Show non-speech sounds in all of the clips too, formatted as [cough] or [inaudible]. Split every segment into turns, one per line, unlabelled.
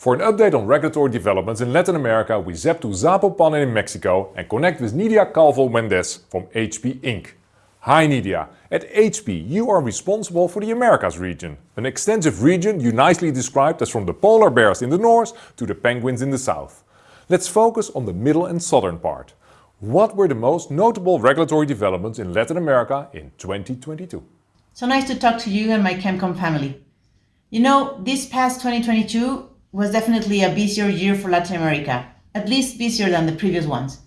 For an update on regulatory developments in Latin America, we zap to Zapopan in Mexico and connect with Nidia Calvo Mendez from HP Inc. Hi Nidia, at HP you are responsible for the Americas region, an extensive region you nicely described as from the polar bears in the north to the penguins in the south. Let's focus on the middle and southern part. What were the most notable regulatory developments in Latin America in 2022?
So nice to talk to you and my ChemCon family. You know, this past 2022 was definitely a busier year for Latin America, at least busier than the previous ones.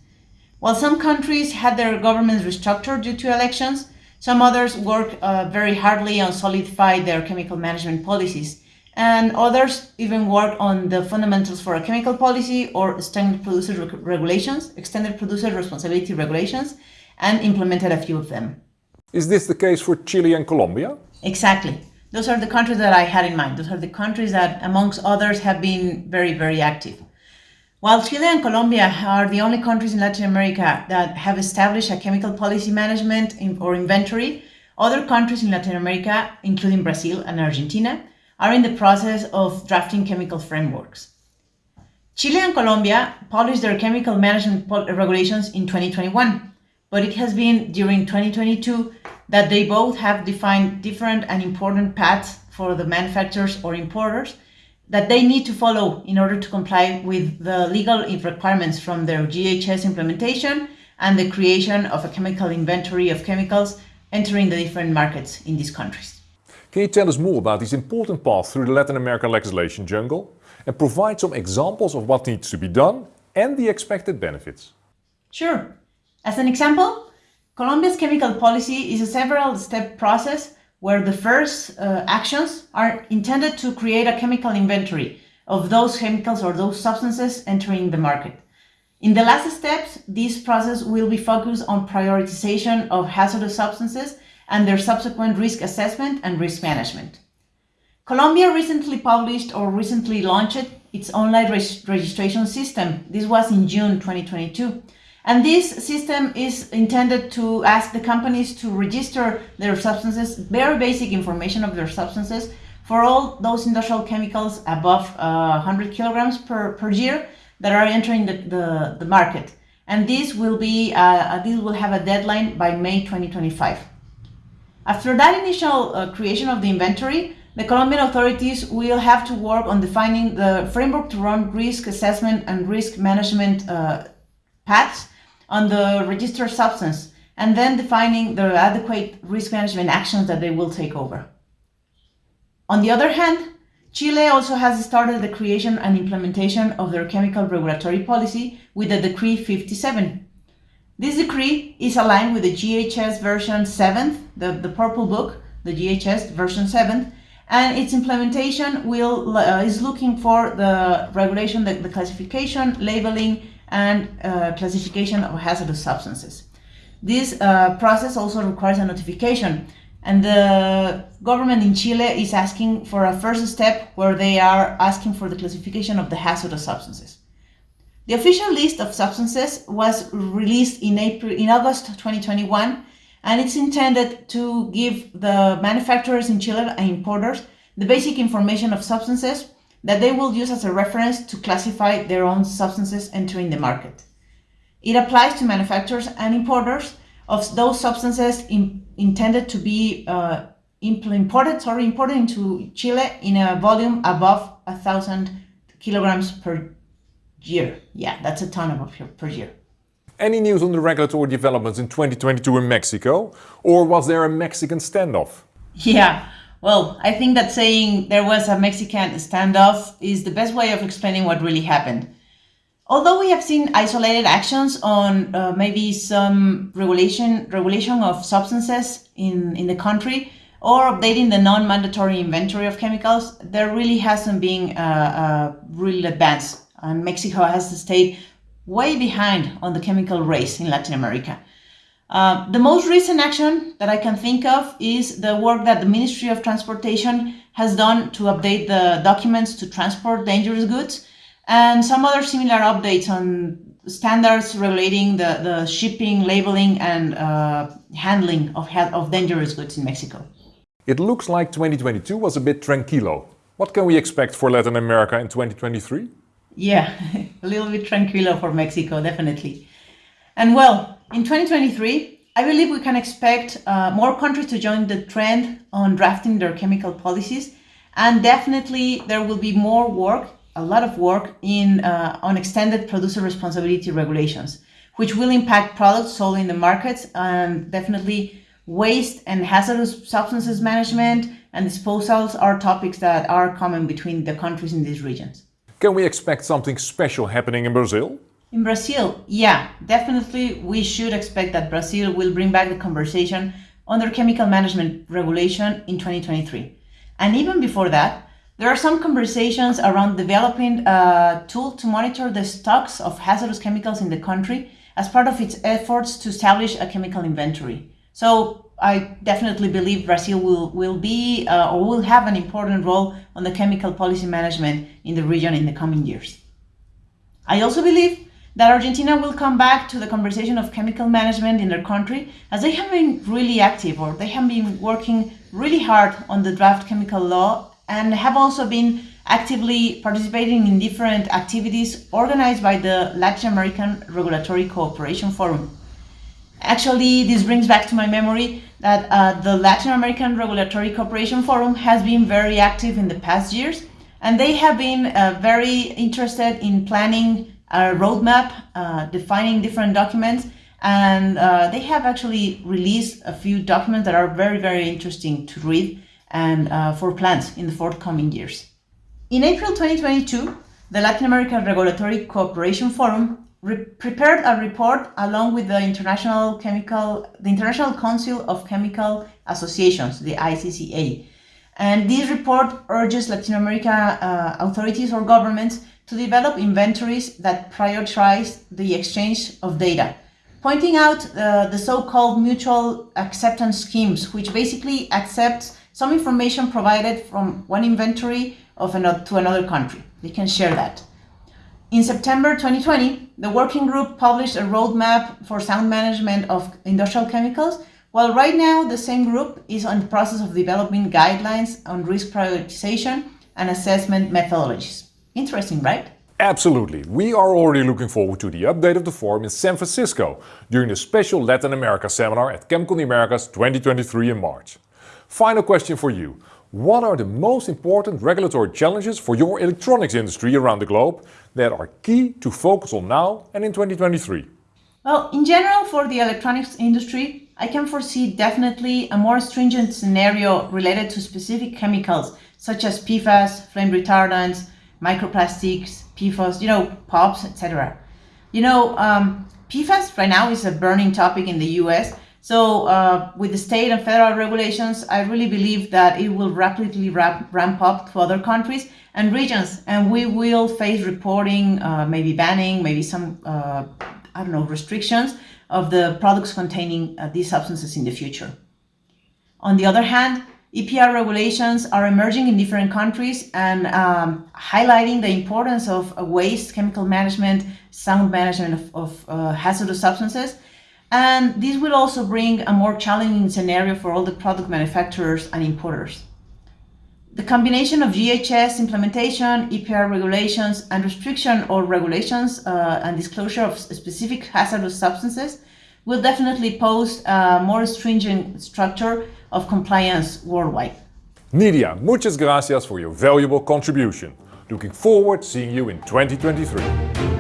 While some countries had their governments restructured due to elections, some others worked uh, very hardly on solidify their chemical management policies, and others even worked on the fundamentals for a chemical policy or standard producer reg regulations, extended producer responsibility regulations, and implemented a few of them.
Is this the case for Chile and Colombia?
Exactly. Those are the countries that I had in mind. Those are the countries that, amongst others, have been very, very active. While Chile and Colombia are the only countries in Latin America that have established a chemical policy management or inventory, other countries in Latin America, including Brazil and Argentina, are in the process of drafting chemical frameworks. Chile and Colombia published their chemical management regulations in 2021, but it has been during 2022 that they both have defined different and important paths for the manufacturers or importers that they need to follow in order to comply with the legal requirements from their GHS implementation and the creation of a chemical inventory of chemicals entering the different markets in these countries.
Can you tell us more about this important path through the Latin American legislation jungle and provide some examples of what needs to be done and the expected benefits?
Sure. As an example, Colombia's chemical policy is a several-step process where the first uh, actions are intended to create a chemical inventory of those chemicals or those substances entering the market. In the last steps, this process will be focused on prioritization of hazardous substances and their subsequent risk assessment and risk management. Colombia recently published or recently launched its online registration system. This was in June 2022 and this system is intended to ask the companies to register their substances, very basic information of their substances, for all those industrial chemicals above uh, 100 kilograms per, per year that are entering the, the, the market. And this will be, uh, this will have a deadline by May 2025. After that initial uh, creation of the inventory, the Colombian authorities will have to work on defining the framework to run risk assessment and risk management uh, paths on the registered substance and then defining the adequate risk management actions that they will take over. On the other hand, Chile also has started the creation and implementation of their chemical regulatory policy with the Decree 57. This decree is aligned with the GHS version 7, the, the purple book, the GHS version 7, and its implementation will uh, is looking for the regulation, the, the classification, labeling, and uh, classification of hazardous substances. This uh, process also requires a notification and the government in Chile is asking for a first step where they are asking for the classification of the hazardous substances. The official list of substances was released in April, in August 2021, and it's intended to give the manufacturers in Chile and importers the basic information of substances that they will use as a reference to classify their own substances entering the market. It applies to manufacturers and importers of those substances in, intended to be uh, imported, sorry, imported into Chile in a volume above a thousand kilograms per year. Yeah, that's a ton of per year.
Any news on the regulatory developments in 2022 in Mexico? Or was there a Mexican standoff?
Yeah, well, I think that saying there was a Mexican standoff is the best way of explaining what really happened. Although we have seen isolated actions on uh, maybe some regulation regulation of substances in, in the country or updating the non-mandatory inventory of chemicals, there really hasn't been a, a real advance. And Mexico has stayed way behind on the chemical race in Latin America. Uh, the most recent action that I can think of is the work that the Ministry of Transportation has done to update the documents to transport dangerous goods and some other similar updates on standards relating the, the shipping, labeling and uh, handling of, of dangerous goods in Mexico.
It looks like 2022 was a bit tranquilo. What can we expect for Latin America in 2023?
Yeah, [laughs] a little bit tranquilo for Mexico, definitely. And well, in 2023, I believe we can expect uh, more countries to join the trend on drafting their chemical policies. And definitely there will be more work, a lot of work in uh, on extended producer responsibility regulations, which will impact products sold in the markets and definitely waste and hazardous substances management and disposals are topics that are common between the countries in these regions.
Can we expect something special happening in Brazil?
In Brazil, yeah, definitely we should expect that Brazil will bring back the conversation on their chemical management regulation in 2023. And even before that, there are some conversations around developing a tool to monitor the stocks of hazardous chemicals in the country as part of its efforts to establish a chemical inventory. So I definitely believe Brazil will, will be uh, or will have an important role on the chemical policy management in the region in the coming years. I also believe that Argentina will come back to the conversation of chemical management in their country as they have been really active or they have been working really hard on the draft chemical law and have also been actively participating in different activities organized by the Latin American Regulatory Cooperation Forum. Actually, this brings back to my memory that uh, the Latin American Regulatory Cooperation Forum has been very active in the past years and they have been uh, very interested in planning a roadmap uh, defining different documents and uh, they have actually released a few documents that are very, very interesting to read and uh, for plans in the forthcoming years. In April 2022, the Latin American Regulatory Cooperation Forum prepared a report along with the International Chemical, the International Council of Chemical Associations, the ICCA. And this report urges Latin America uh, authorities or governments to develop inventories that prioritize the exchange of data, pointing out uh, the so-called mutual acceptance schemes, which basically accepts some information provided from one inventory of another, to another country. They can share that. In September 2020, the working group published a roadmap for sound management of industrial chemicals, while right now the same group is in the process of developing guidelines on risk prioritization and assessment methodologies. Interesting, right?
Absolutely. We are already looking forward to the update of the forum in San Francisco during the special Latin America seminar at ChemCon Americas 2023 in March. Final question for you. What are the most important regulatory challenges for your electronics industry around the globe that are key to focus on now and in 2023?
Well, in general, for the electronics industry, I can foresee definitely a more stringent scenario related to specific chemicals such as PFAS, flame retardants, microplastics, PFOS, you know, POPs, etc. You know, um, PFAS right now is a burning topic in the US. So uh, with the state and federal regulations, I really believe that it will rapidly ramp, ramp up to other countries and regions, and we will face reporting, uh, maybe banning, maybe some, uh, I don't know, restrictions of the products containing uh, these substances in the future. On the other hand, EPR regulations are emerging in different countries and um, highlighting the importance of waste, chemical management, sound management of, of uh, hazardous substances. And this will also bring a more challenging scenario for all the product manufacturers and importers. The combination of GHS implementation, EPR regulations, and restriction or regulations uh, and disclosure of specific hazardous substances will definitely pose a more stringent structure of compliance worldwide.
Nidia, muchas gracias for your valuable contribution. Looking forward seeing you in 2023.